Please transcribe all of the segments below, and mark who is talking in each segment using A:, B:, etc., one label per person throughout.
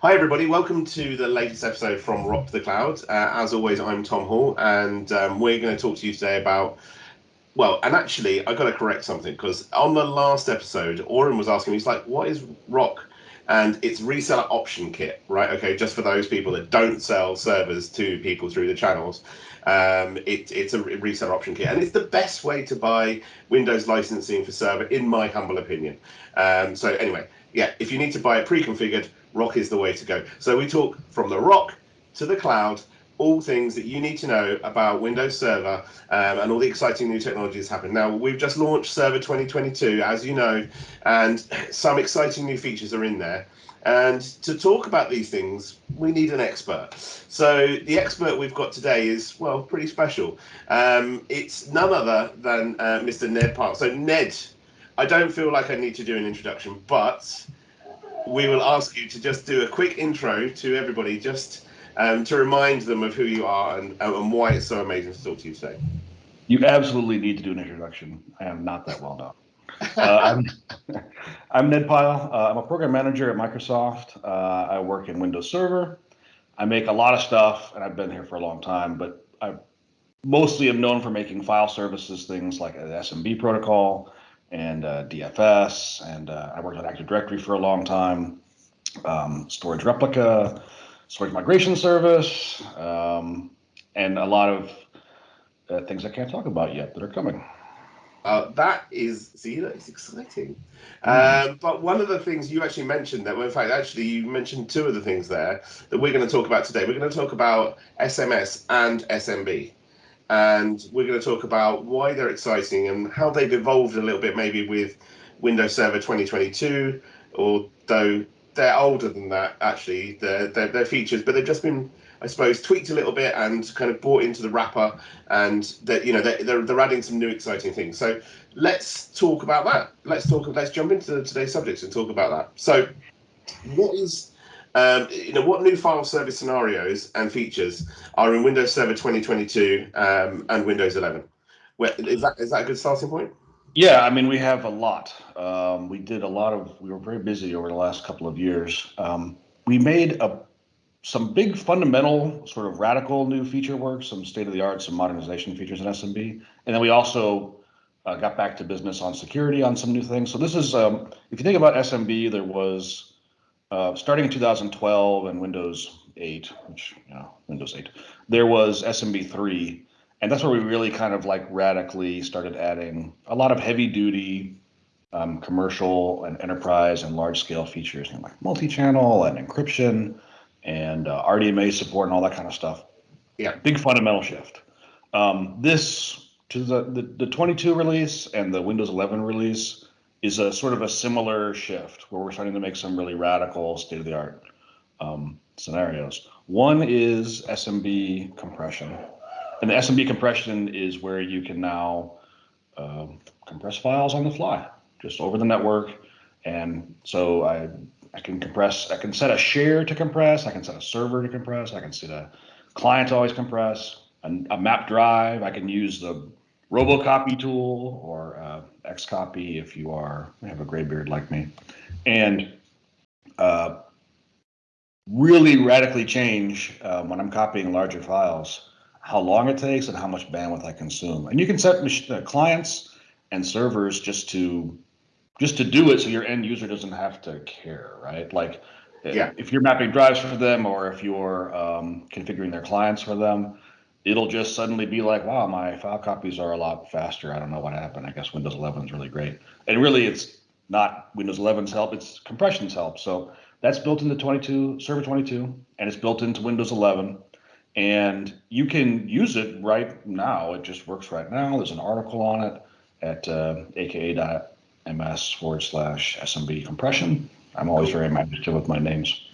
A: Hi, everybody. Welcome to the latest episode from Rock the Cloud. Uh, as always, I'm Tom Hall, and um, we're going to talk to you today about. Well, and actually, I got to correct something because on the last episode, Orin was asking me, he's like, "What is Rock?" And it's reseller option kit, right? Okay, just for those people that don't sell servers to people through the channels, um, it, it's a reseller option kit, and it's the best way to buy Windows licensing for server, in my humble opinion. Um, so anyway, yeah, if you need to buy it pre-configured, Rock is the way to go. So we talk from the Rock to the cloud, all things that you need to know about Windows Server um, and all the exciting new technologies happening. Now, we've just launched Server 2022, as you know, and some exciting new features are in there. And to talk about these things, we need an expert. So the expert we've got today is, well, pretty special. Um, it's none other than uh, Mr. Ned Park. So Ned, I don't feel like I need to do an introduction, but we will ask you to just do a quick intro to everybody, just um, to remind them of who you are and, and why it's so amazing to talk to you today.
B: You absolutely need to do an introduction. I am not that well known. Uh, I'm, I'm, Ned Pyle. Uh, I'm a program manager at Microsoft. Uh, I work in Windows Server. I make a lot of stuff, and I've been here for a long time, but I mostly am known for making file services, things like an SMB protocol, and uh, DFS, and uh, I worked on Active Directory for a long time, um, storage replica, storage migration service, um, and a lot of uh, things I can't talk about yet that are coming.
A: Uh, that is, see, that is exciting. Mm. Um, but one of the things you actually mentioned that, well, in fact, actually, you mentioned two of the things there that we're going to talk about today. We're going to talk about SMS and SMB and we're going to talk about why they're exciting and how they've evolved a little bit, maybe with Windows Server 2022, although they're older than that actually, their their features, but they've just been, I suppose, tweaked a little bit and kind of brought into the wrapper, and that you know they're, they're they're adding some new exciting things. So let's talk about that. Let's talk. Let's jump into today's subjects and talk about that. So, what is um, you know, what new file service scenarios and features are in Windows Server 2022 um, and Windows 11? Where, is that is that a good starting point?
B: Yeah, I mean, we have a lot. Um, we did a lot of. We were very busy over the last couple of years. Um, we made a some big fundamental sort of radical new feature work, some state of the art, some modernization features in SMB, and then we also uh, got back to business on security on some new things. So this is, um, if you think about SMB, there was uh, starting in 2012 and Windows 8, which, you know, Windows 8, there was SMB3. And that's where we really kind of like radically started adding a lot of heavy duty um, commercial and enterprise and large scale features know, like multi-channel and encryption and uh, RDMA support and all that kind of stuff.
A: Yeah.
B: Big fundamental shift. Um, this to the, the, the 22 release and the Windows 11 release is a sort of a similar shift where we're starting to make some really radical state of the art um, scenarios. One is SMB compression. And the SMB compression is where you can now uh, compress files on the fly, just over the network. And so I, I can compress, I can set a share to compress, I can set a server to compress, I can set a client to always compress, a, a map drive, I can use the robocopy tool or uh, xcopy if you are have a gray beard like me. And uh, really radically change uh, when i'm copying larger files how long it takes and how much bandwidth i consume. And you can set uh, clients and servers just to just to do it so your end user doesn't have to care right? Like yeah. if you're mapping drives for them or if you're um, configuring their clients for them it'll just suddenly be like, wow, my file copies are a lot faster. I don't know what happened. I guess Windows 11 is really great. And really, it's not Windows 11's help, it's compression's help. So that's built into 22, Server 22, and it's built into Windows 11. And you can use it right now. It just works right now. There's an article on it at uh, aka.ms forward slash SMB compression. I'm always very imaginative with my names.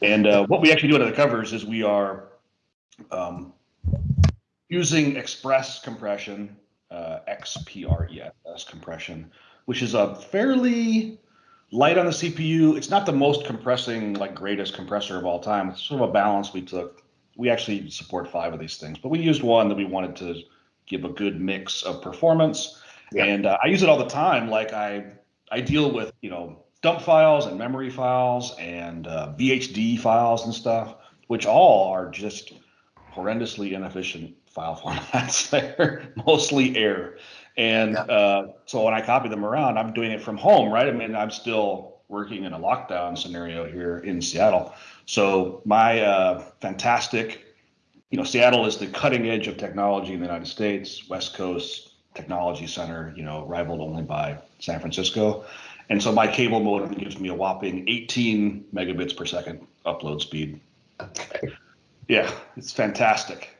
B: And uh, what we actually do under the covers is we are um, using express compression, uh, XPRESS compression, which is a fairly light on the CPU. It's not the most compressing, like greatest compressor of all time. It's sort of a balance we took. We actually support five of these things, but we used one that we wanted to give a good mix of performance. Yeah. And uh, I use it all the time. Like I, I deal with, you know, dump files and memory files and uh, VHD files and stuff, which all are just horrendously inefficient file formats. They're mostly air. And yeah. uh, so when I copy them around, I'm doing it from home, right? I mean, I'm still working in a lockdown scenario here in Seattle. So my uh, fantastic, you know, Seattle is the cutting edge of technology in the United States, West Coast technology center, you know, rivaled only by San Francisco. And so my cable modem gives me a whopping 18 megabits per second upload speed. Okay. Yeah, it's fantastic.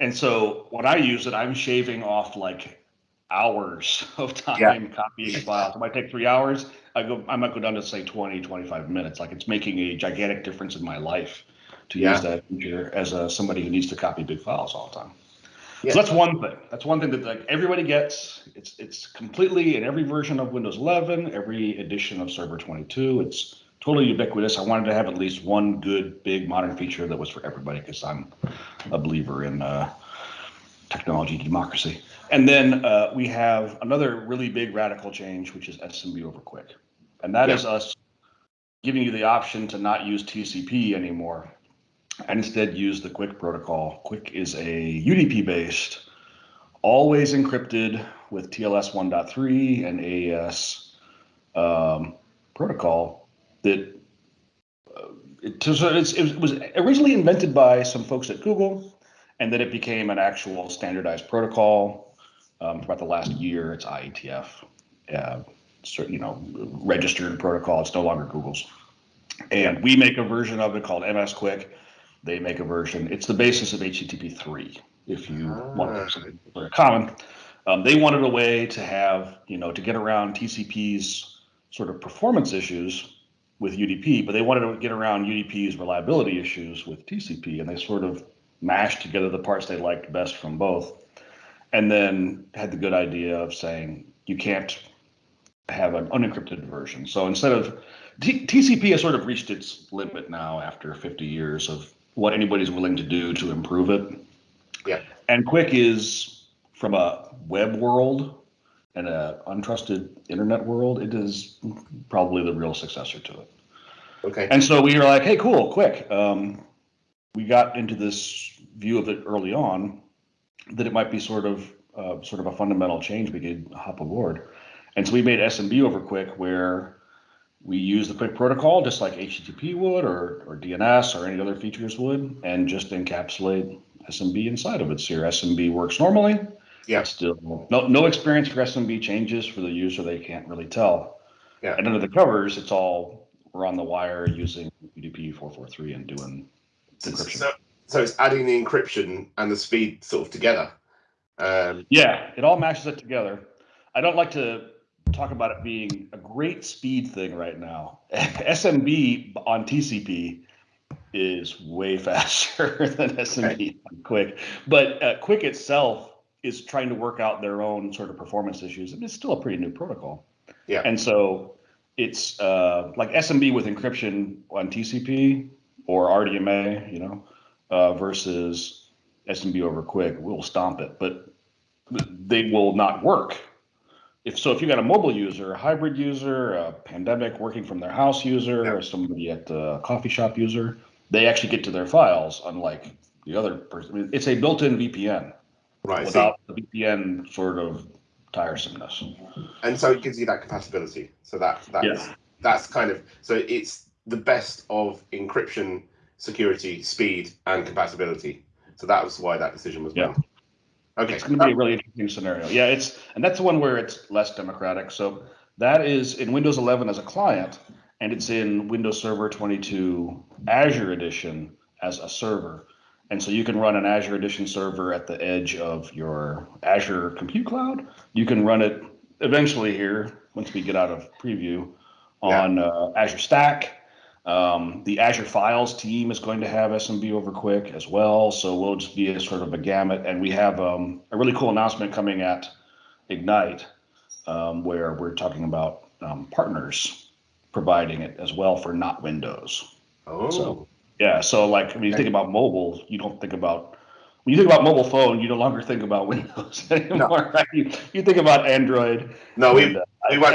B: And so when I use it, I'm shaving off like hours of time yeah. copying files. It might take three hours. I go, I might go down to say 20, 25 minutes. Like it's making a gigantic difference in my life to yeah. use that feature as a, somebody who needs to copy big files all the time. Yeah. So that's one thing. That's one thing that like everybody gets. It's it's completely in every version of Windows 11, every edition of Server 22. It's totally ubiquitous. I wanted to have at least one good big modern feature that was for everybody because I'm a believer in uh, technology democracy. And then uh, we have another really big radical change, which is SMB over QUIC. And that yeah. is us giving you the option to not use TCP anymore and instead use the QUIC protocol. QUIC is a UDP based, always encrypted with TLS 1.3 and AES um, protocol that uh, it, it was originally invented by some folks at Google, and then it became an actual standardized protocol. Um, about the last year, it's IETF, uh, you know, registered protocol. It's no longer Google's, and we make a version of it called MsQuic. they make a version. It's the basis of HTTP 3, if you ah. want something very common. Um, they wanted a way to have, you know, to get around TCP's sort of performance issues with UDP, but they wanted to get around UDP's reliability issues with TCP, and they sort of mashed together the parts they liked best from both, and then had the good idea of saying you can't have an unencrypted version. So instead of T- TCP has sort of reached its limit now after 50 years of what anybody's willing to do to improve it.
A: Yeah.
B: And QUIC is from a web world and a untrusted internet world, it is probably the real successor to it.
A: Okay.
B: And so we were like, hey, cool, QUIC. Um, we got into this view of it early on that it might be sort of uh, sort of a fundamental change we could hop aboard. And so we made SMB over QUIC where we use the QUIC protocol just like HTTP would or, or DNS or any other features would, and just encapsulate SMB inside of it. So your SMB works normally.
A: Yeah.
B: Still no no experience for SMB changes for the user. They can't really tell.
A: Yeah.
B: And under the covers, it's all we're on the wire using UDP four four three and doing encryption.
A: So, so it's adding the encryption and the speed sort of together.
B: Um, yeah, it all matches it together. I don't like to talk about it being a great speed thing right now. SMB on TCP is way faster than SMB on QUIC, but uh, QUIC itself is trying to work out their own sort of performance issues. And it's still a pretty new protocol.
A: Yeah.
B: And so it's uh, like SMB with encryption on TCP or RDMA, you know, uh, versus SMB over QUIC. We'll stomp it, but they will not work if so, if you got a mobile user, a hybrid user, a pandemic working from their house user, yeah. or somebody at a coffee shop user, they actually get to their files, unlike the other person. It's a built-in VPN,
A: right?
B: Without the VPN sort of tiresomeness.
A: And so it gives you that compatibility. So that that's yeah. that's kind of so it's the best of encryption, security, speed, and compatibility. So that was why that decision was
B: made.
A: Yeah.
B: Okay. It's going to be a really interesting scenario. Yeah, it's and that's the one where it's less democratic. So that is in Windows 11 as a client, and it's in Windows Server 22 Azure Edition as a server. And so you can run an Azure Edition server at the edge of your Azure Compute Cloud. You can run it eventually here once we get out of preview on yeah. uh, Azure Stack um, the Azure Files team is going to have SMB over QUIC as well, so we'll just be a sort of a gamut. And we have um, a really cool announcement coming at Ignite, um, where we're talking about um, partners providing it as well for not Windows.
A: Oh.
B: So, yeah, so like when you think about mobile, you don't think about when you think about mobile phone, you no longer think about Windows anymore. No. Right? You, you think about Android.
A: No, we, uh, we went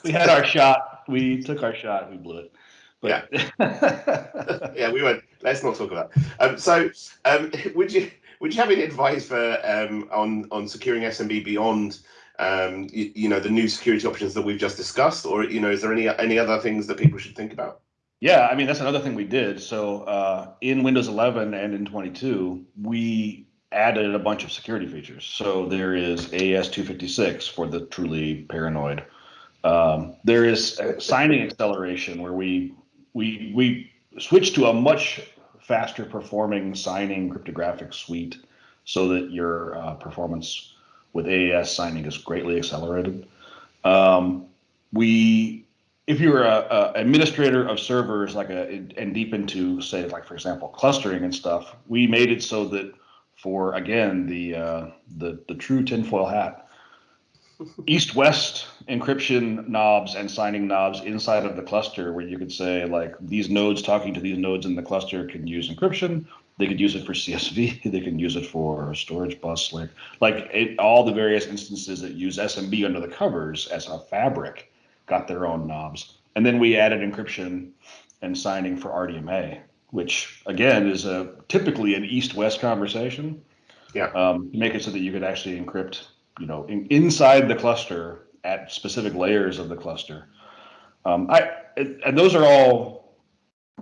B: we had our shot. We took our shot. We blew it.
A: But, yeah. yeah, we went. Let's not talk about. Um, so, um, would you would you have any advice for um, on on securing SMB beyond um, you, you, know the new security options that we've just discussed, or you know, is there any any other things that people should think about?
B: Yeah, I mean that's another thing we did. So uh, in Windows 11 and in 22, we added a bunch of security features. So there is AES-256 for the truly paranoid. Um, there is signing acceleration where we we we switched to a much faster performing signing cryptographic suite so that your uh, performance with AES signing is greatly accelerated. Um, we if you're a, a, administrator of servers like a and deep into say like for example clustering and stuff we made it so that for again the uh, the the true tinfoil hat east west encryption knobs and signing knobs inside of the cluster where you could say like these nodes talking to these nodes in the cluster can use encryption. They could use it for csv they can use it for storage bus like like it, all the various instances that use smb under the covers as a fabric got their own knobs. And then we added encryption and signing for RDMA, which again is a typically an east-west conversation.
A: Yeah.
B: Um, make it so that you could actually encrypt, you know, in, inside the cluster at specific layers of the cluster. Um, I and those are all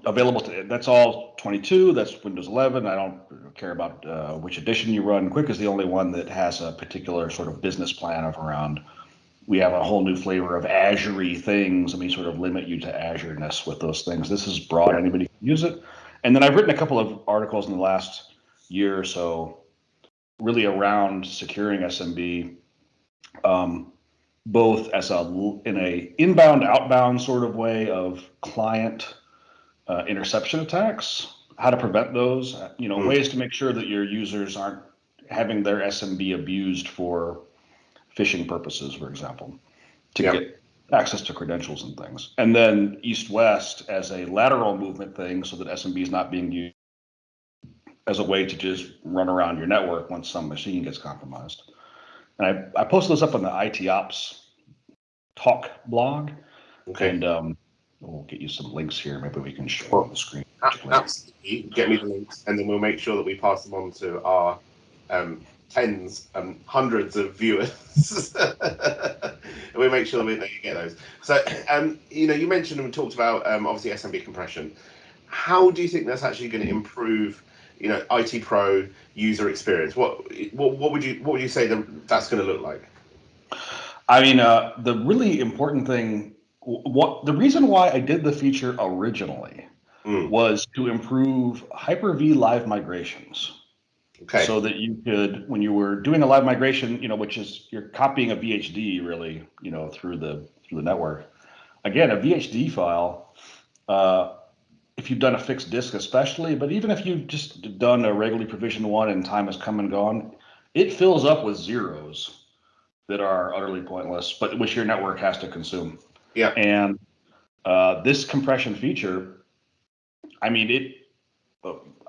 B: available to. That's all 22. That's Windows 11. I don't care about uh, which edition you run. QUIC is the only one that has a particular sort of business plan of around we have a whole new flavor of Azure things, and we sort of limit you to Azure-ness with those things. This is broad; anybody can use it. And then I've written a couple of articles in the last year or so, really around securing SMB, um, both as a in a inbound outbound sort of way of client uh, interception attacks, how to prevent those, you know, mm. ways to make sure that your users aren't having their SMB abused for phishing purposes, for example, to yep. get access to credentials and things. And then east west as a lateral movement thing so that SMB is not being used as a way to just run around your network once some machine gets compromised. And I, I posted this up on the IT Ops Talk blog.
A: Okay.
B: And um, we'll get you some links here. Maybe we can show on the screen.
A: Absolutely. Get me the links, and then we'll make sure that we pass them on to our um, tens and hundreds of viewers. we make sure that you get those. So, um, you know, you mentioned and we talked about um, obviously SMB compression. How do you think that's actually going to improve, you know, IT Pro user experience? What what, what would you what would you say that that's going to look like?
B: I mean, uh, the really important thing, what the reason why I did the feature originally mm. was to improve Hyper-V live migrations.
A: Okay.
B: So that you could, when you were doing a live migration, you know, which is you're copying a VHD really, you know, through the through the network. Again, a VHD file, uh, if you've done a fixed disk especially, but even if you've just done a regularly provisioned one and time has come and gone, it fills up with zeros that are utterly pointless, but which your network has to consume.
A: Yeah.
B: And uh, this compression feature, I mean, it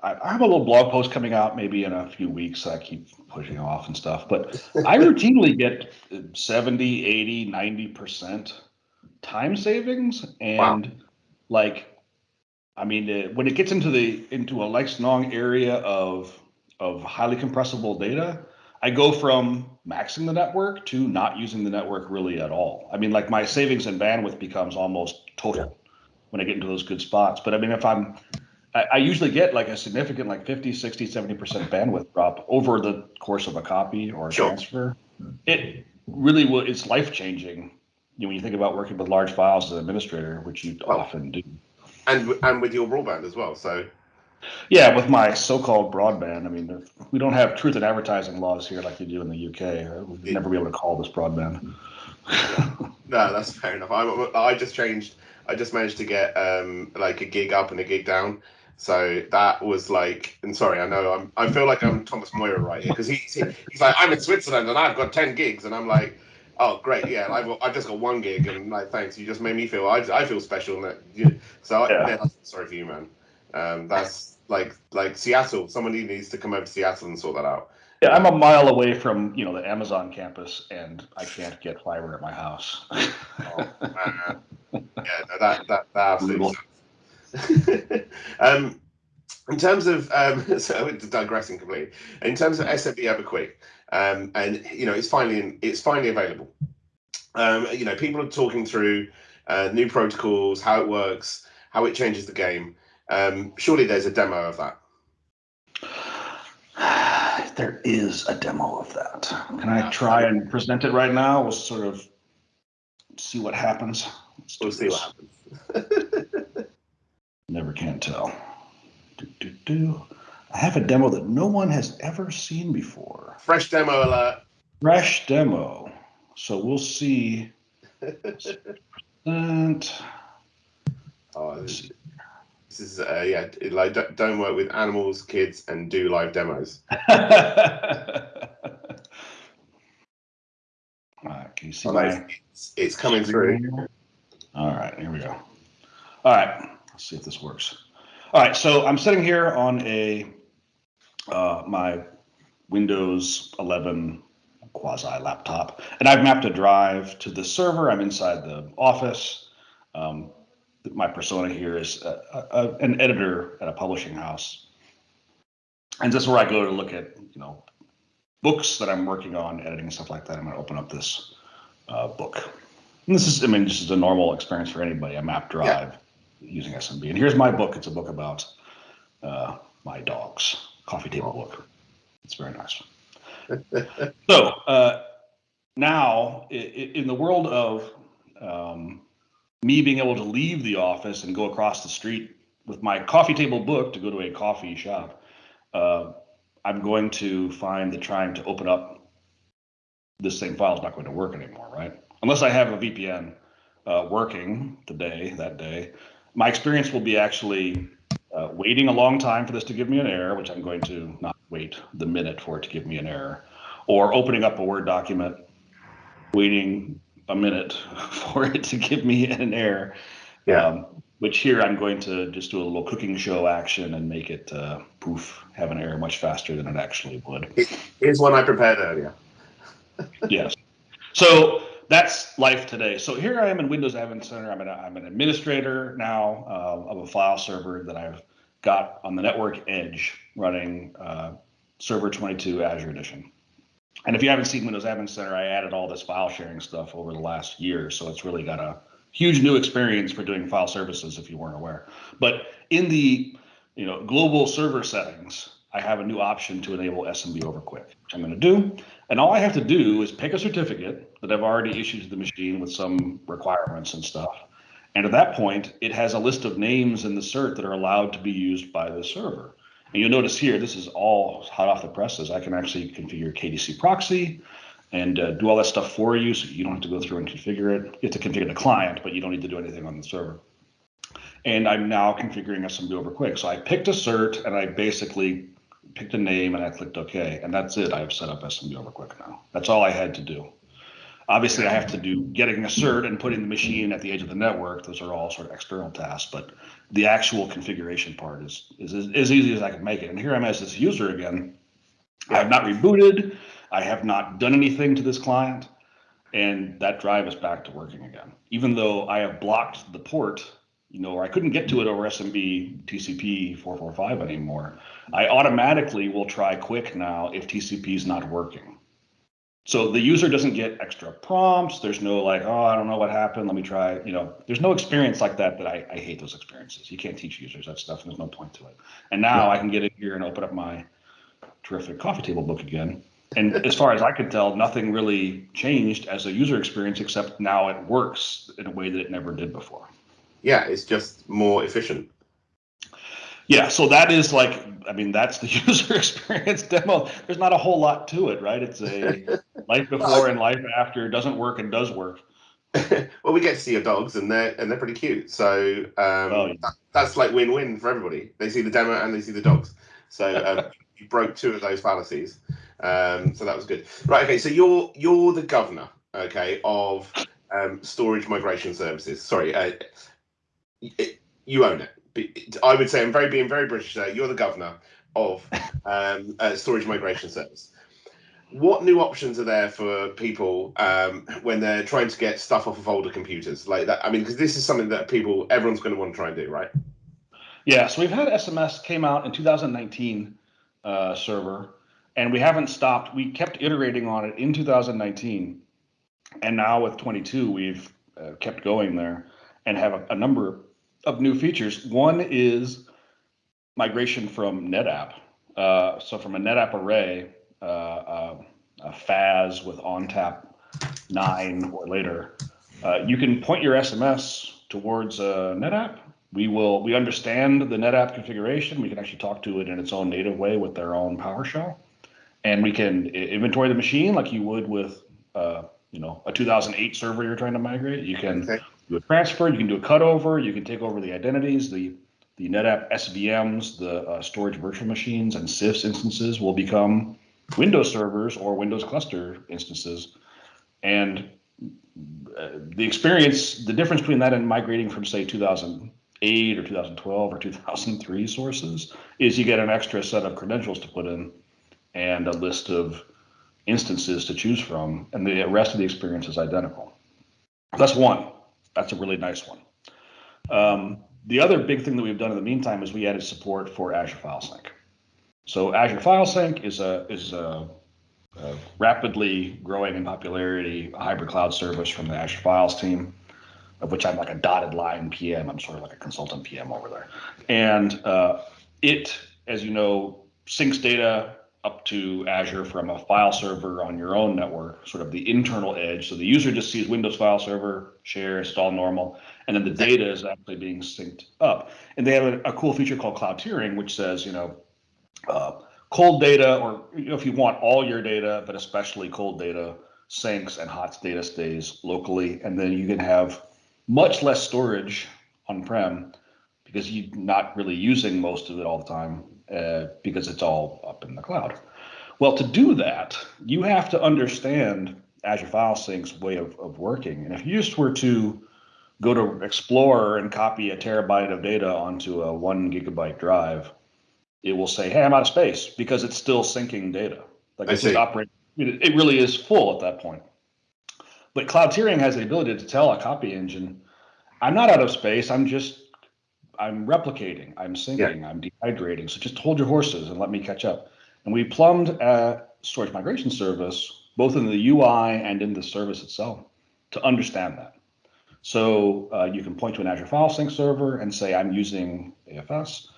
B: I have a little blog post coming out maybe in a few weeks. I keep pushing off and stuff, but I routinely get 70, 80, 90% time savings. And wow. like, I mean, uh, when it gets into the into a long area of of highly compressible data, I go from maxing the network to not using the network really at all. I mean, like my savings and bandwidth becomes almost total when I get into those good spots. But I mean, if I'm I, I usually get like a significant like 50, 60, 70% bandwidth drop over the course of a copy or a sure. transfer. It really will, it's life changing you know, when you think about working with large files as an administrator, which you well, often do.
A: And, and with your broadband as well. So
B: yeah, with my so-called broadband, I mean, we don't have truth in advertising laws here like you do in the UK. We'd never be able to call this broadband.
A: no, that's fair enough. I, I just changed. I just managed to get um, like a gig up and a gig down. So that was like, and sorry, I know I'm, I feel like I'm Thomas Maurer right here because he, he's like, I'm in Switzerland and I've got 10 gigs. And I'm like, oh, great. Yeah. I've, I've just got one gig. And like, thanks. You just made me feel, I, I feel special. And that, you, so yeah. I, yeah, sorry for you, man. Um, that's like like Seattle. Somebody needs to come over to Seattle and sort that out.
B: Yeah, I'm a mile away from you know the Amazon campus, and I can't get fiber at my house.
A: Oh, yeah, no, that that that absolutely. um, in terms of um, so digressing completely. In terms of SMB over QUIC, um, and you know it's finally it's finally available. Um, you know, people are talking through uh, new protocols, how it works, how it changes the game. Um, surely there's a demo of that.
B: There is a demo of that. Can I try and present it right now? We'll sort of see what happens. Let's
A: We'll see
B: this.
A: what happens.
B: Never can tell. Do, do, do. I have a demo that no one has ever seen before.
A: Fresh demo alert.
B: Fresh demo. So we'll see. And
A: Oh, this this is uh, yeah, like don't- work with animals, kids, and do live demos.
B: All right, can you see
A: Oh,
B: my
A: it's, it's coming through.
B: All right, here we go. All right, let's see if this works. All right, so I'm sitting here on a uh, my Windows 11 quasi laptop, and I've mapped a drive to the server. I'm inside the office. Um, my persona here is a, a, an editor at a publishing house, and this is where I go to look at you know books that I'm working on, editing and stuff like that. I'm going to open up this uh, book. And this is, I mean, this is a normal experience for anybody, a map drive using SMB. And here's my book. It's a book about uh, my dogs, coffee table book. It's very nice. so uh, now, in the world of um, me being able to leave the office and go across the street with my coffee table book to go to a coffee shop, uh, I'm going to find that trying to open up this same file is not going to work anymore, right? Unless I have a VPN uh, working today, that day, my experience will be actually uh, waiting a long time for this to give me an error, which I'm going to not wait the minute for it to give me an error, or opening up a Word document, waiting a minute for it to give me an error.
A: Yeah.
B: Um, which here I'm going to just do a little cooking show action and make it uh, poof have an error much faster than it actually would.
A: Here's one I prepared earlier.
B: yes. So that's life today. So here I am in Windows Admin Center. I'm an, I'm an administrator now uh, of a file server that I've got on the network edge running uh, Server 22 Azure Edition. And if you haven't seen Windows Admin Center, I added all this file sharing stuff over the last year. So it's really got a huge new experience for doing file services if you weren't aware. But in the you know global server settings, I have a new option to enable SMB over QUIC, which I'm going to do. And all I have to do is pick a certificate that I've already issued to the machine with some requirements and stuff. And at that point, it has a list of names in the cert that are allowed to be used by the server. And you'll notice here, this is all hot off the presses. I can actually configure KDC proxy and uh, do all that stuff for you. So you don't have to go through and configure it. You have to configure the client, but you don't need to do anything on the server. And I'm now configuring SMB over QUIC. So I picked a cert and I basically picked a name and I clicked OK. And that's it. I've set up SMB over QUIC now. That's all I had to do. Obviously, I have to do getting a cert and putting the machine at the edge of the network. Those are all sort of external tasks, but the actual configuration part is, is as, as easy as I can make it. And here I'm as this user again. I have not rebooted. I have not done anything to this client. And that drive is back to working again. Even though I have blocked the port, you know, or I couldn't get to it over SMB TCP 445 anymore. I automatically will try QUIC now if TCP is not working. So the user doesn't get extra prompts. There's no like, oh, I don't know what happened. Let me try. You know, there's no experience like that. That I, I hate those experiences. You can't teach users that stuff. And there's no point to it. And now I can get in here and open up my terrific coffee table book again. And as far as I could tell, nothing really changed as a user experience, except now it works in a way that it never did before.
A: Yeah, it's just more efficient.
B: Yeah, so that is like, I mean, that's the user experience demo. There's not a whole lot to it, right? It's a life before and life after doesn't work and does work.
A: well, we get to see your dogs, and they're and they're pretty cute. So um,
B: Oh, yeah.
A: that, that's like win-win for everybody. They see the demo and they see the dogs. So um, you broke two of those fallacies. Um, so that was good. Right. Okay. So you're you're the governor. Okay. Of um, storage migration services. Sorry. Uh, y- you own it. I would say I'm very being very British there. You're the governor of um, uh, storage migration service. What new options are there for people um, when they're trying to get stuff off of older computers like that? I mean, because this is something that people, everyone's going to want to try and do, right?
B: Yeah. So we've had SMS came out in 2019 uh, server, and we haven't stopped. We kept iterating on it in 2019, and now with 22, we've uh, kept going there and have a, a number of new features. One is migration from NetApp. Uh, so from a NetApp array, uh, uh, a FAS with ONTAP 9 or later, uh, you can point your SMS towards a NetApp. We will we understand the NetApp configuration. We can actually talk to it in its own native way with their own PowerShell, and we can inventory the machine like you would with uh, you know a 2008 server you're trying to migrate. You can okay. Do a transfer. You can do a cutover. You can take over the identities. The the NetApp SVMs, the uh, storage virtual machines, and CIFS instances will become Windows servers or Windows cluster instances. And uh, the experience, the difference between that and migrating from, say, 2008 or 2012 or 2003 sources is you get an extra set of credentials to put in and a list of instances to choose from, and the rest of the experience is identical. That's one. That's a really nice one. Um, the other big thing that we've done in the meantime is we added support for Azure File Sync. So Azure File Sync is a is a, a rapidly growing in popularity hybrid cloud service from the Azure Files team, of which I'm like a dotted line PM. I'm sort of like a consultant PM over there, and uh, it, as you know, syncs data up to Azure from a file server on your own network, sort of the internal edge. So the user just sees Windows file server, share, it's all normal, and then the data is actually being synced up. And they have a, a cool feature called cloud tiering, which says, you know, uh, cold data, or you know, if you want all your data, but especially cold data, syncs and hot data stays locally, and then you can have much less storage on-prem because you're not really using most of it all the time uh, because it's all up in the cloud. Well, to do that, you have to understand Azure File Sync's way of, of working. And if you just were to go to Explorer and copy a terabyte of data onto a one gigabyte drive, it will say, "Hey, I'm out of space," because it's still syncing data. Like I it's operating. It really is full at that point. But cloud tiering has the ability to tell a copy engine, "I'm not out of space. I'm just I'm replicating, I'm syncing, yeah. I'm dehydrating. So just hold your horses and let me catch up. And we plumbed a storage migration service, both in the UI and in the service itself, to understand that. So uh, you can point to an Azure File Sync server and say, I'm using AFS.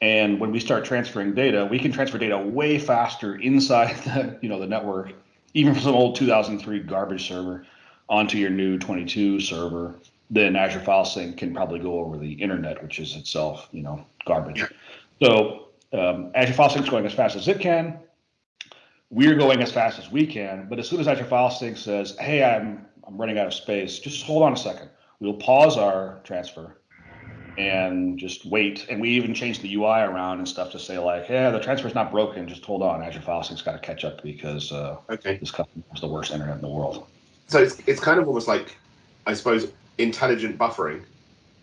B: And when we start transferring data, we can transfer data way faster inside the, you know, the network, even from some old 2003 garbage server onto your new 22 server then Azure File Sync can probably go over the internet, which is itself, you know, garbage. Yeah. So um, Azure File Sync is going as fast as it can. We're going as fast as we can, but as soon as Azure File Sync says, "Hey, I'm I'm running out of space," just hold on a second. We'll pause our transfer and just wait. And we even change the UI around and stuff to say like, "Yeah, the transfer's not broken. Just hold on. Azure File Sync's got to catch up because uh, okay. this customer has the worst internet in the world."
A: So it's it's kind of almost like, I suppose, intelligent buffering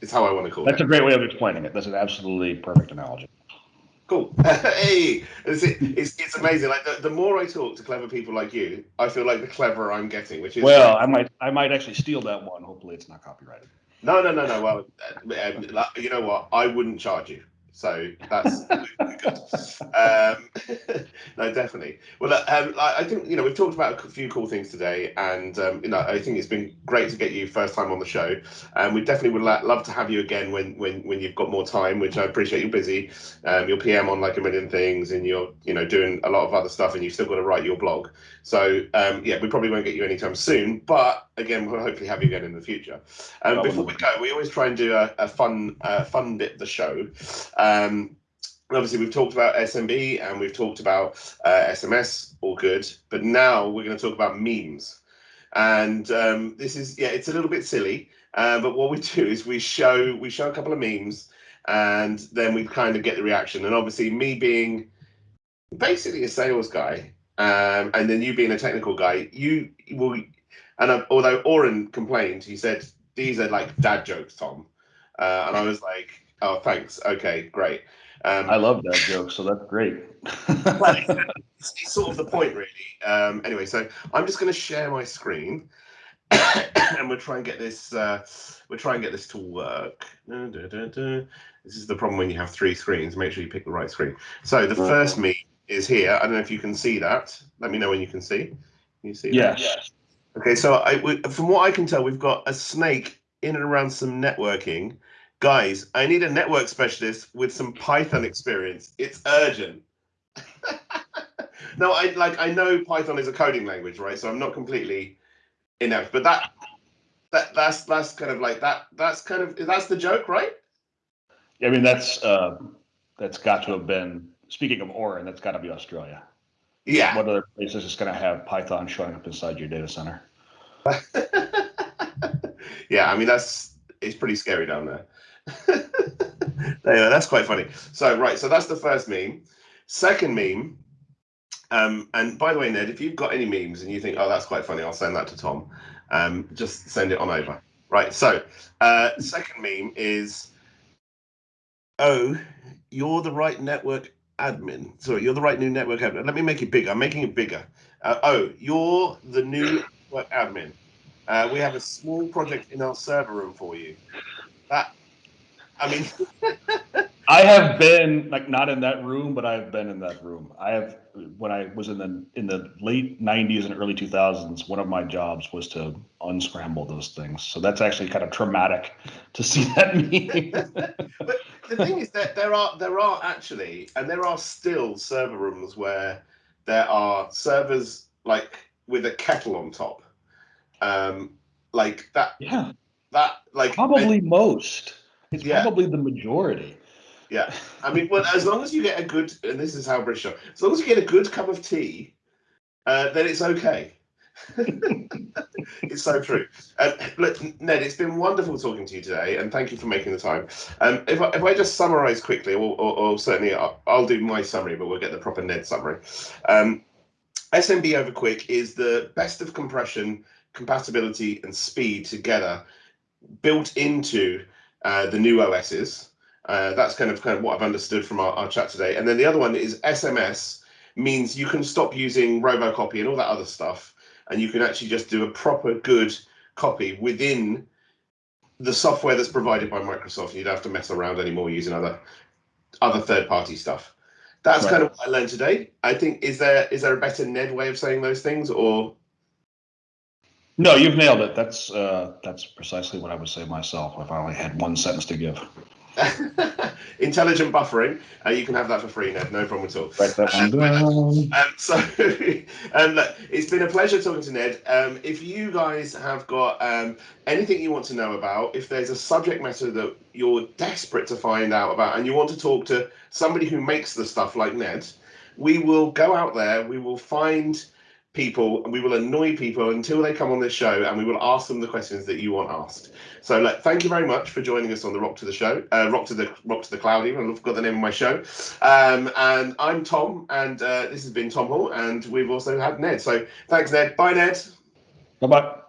A: is how I want to call
B: That's
A: it.
B: That's a great way of explaining it. That's an absolutely perfect analogy.
A: Cool. hey, it's, it's, it's amazing. Like the, the more I talk to clever people like you, I feel like the cleverer I'm getting, which is
B: well, I might I might actually steal that one. Hopefully, it's not copyrighted.
A: No, no, no, no. Well, uh, uh, you know what? I wouldn't charge you. So that's good. Um, no, definitely. Well, um, I think you know we've talked about a few cool things today, and um, you know I think it's been great to get you first time on the show. And um, we definitely would love to have you again when when when you've got more time. Which I appreciate. You're busy. Um, you're PM on like a million things, and you're you know doing a lot of other stuff, and you've still got to write your blog. So um, yeah, we probably won't get you anytime soon, but again, we'll hopefully have you again in the future. Um, before we go, we always try and do a, a fun uh, fun bit of the show. Um, obviously, we've talked about SMB and we've talked about uh, SMS, all good. But now we're going to talk about memes. And um, this is, yeah, it's a little bit silly. Uh, but what we do is we show we show a couple of memes and then we kind of get the reaction. And obviously, me being basically a sales guy, um, and then you being a technical guy, you will. And uh, although Orin complained, he said these are like dad jokes, Tom, uh, and I was like, Oh, thanks. Okay, great.
B: Um, I love that joke, so that's great.
A: it's, it's, sort of the point, really. Um, anyway, so I'm just going to share my screen, and we'll try and get this. Uh, we'll try and get this to work. This is the problem when you have three screens. Make sure you pick the right screen. So the first meme is here. I don't know if you can see that. Let me know when you can see. Can you see?
B: Yes. That?
A: Okay, so I, we, from what I can tell, we've got a snake in and around some networking. Guys, I need a network specialist with some Python experience. It's urgent. no, I like I know Python is a coding language, right? So I'm not completely inept, but that that that's that's kind of like that that's kind of that's the joke, right?
B: I mean, that's uh, that's got to have been. Speaking of Orin, that's got to be Australia.
A: Yeah.
B: What other place is just going to have Python showing up inside your data center?
A: yeah, I mean that's it's pretty scary down there. That's quite funny. So right, so that's the first meme. Second meme, um, and by the way, Ned, if you've got any memes and you think, oh, that's quite funny, I'll send that to Tom. Um, just send it on over. Right. So uh, second meme is, oh, you're the right network admin. Sorry, you're the right new network admin. Let me make it bigger. I'm making it bigger. Uh, oh, you're the new network admin. Uh, we have a small project in our server room for you. That, I mean,
B: I have been like not in that room, but I've been in that room. I have when I was in the in the late '90s and early 2000s. One of my jobs was to unscramble those things. So that's actually kind of traumatic to see that meme.
A: but the thing is that there are there are actually and there are still server rooms where there are servers like with a kettle on top, um, like that.
B: Yeah.
A: That like
B: probably most. It's yeah. probably the majority.
A: Yeah, I mean, well, as long as you get a good, and this is how British are, as long as you get a good cup of tea, uh, then it's okay. it's so true. Uh, look, Ned, it's been wonderful talking to you today, and thank you for making the time. Um, if, I, if I just summarize quickly, or, or, or certainly I'll, I'll, do my summary, but we'll get the proper Ned summary. Um, SMB over QUIC is the best of compression, compatibility, and speed together built into uh, the new OSs. Uh, that's kind of kind of what I've understood from our, our chat today. And then the other one is SMS means you can stop using robocopy and all that other stuff, and you can actually just do a proper good copy within the software that's provided by Microsoft. You don't have to mess around anymore using other other third party stuff. That's right. kind of what I learned today. I think is there is there a better Ned way of saying those things or
B: no, you've nailed it. That's uh, that's precisely what I would say myself if I only had one sentence to give.
A: Intelligent buffering. Uh, you can have that for free, Ned. No problem at all.
B: Write that one down.
A: Um, so, um, look, it's been a pleasure talking to Ned. Um, if you guys have got um, anything you want to know about, if there's a subject matter that you're desperate to find out about, and you want to talk to somebody who makes the stuff like Ned, we will go out there. We will find people and we will annoy people until they come on this show and we will ask them the questions that you want asked. So like thank you very much for joining us on the rock to the show uh, rock to the rock to the cloud even. I've got the name of my show. Um, and i'm tom and uh, this has been tom hall and we've also had ned. So thanks ned. Bye ned.
B: Bye bye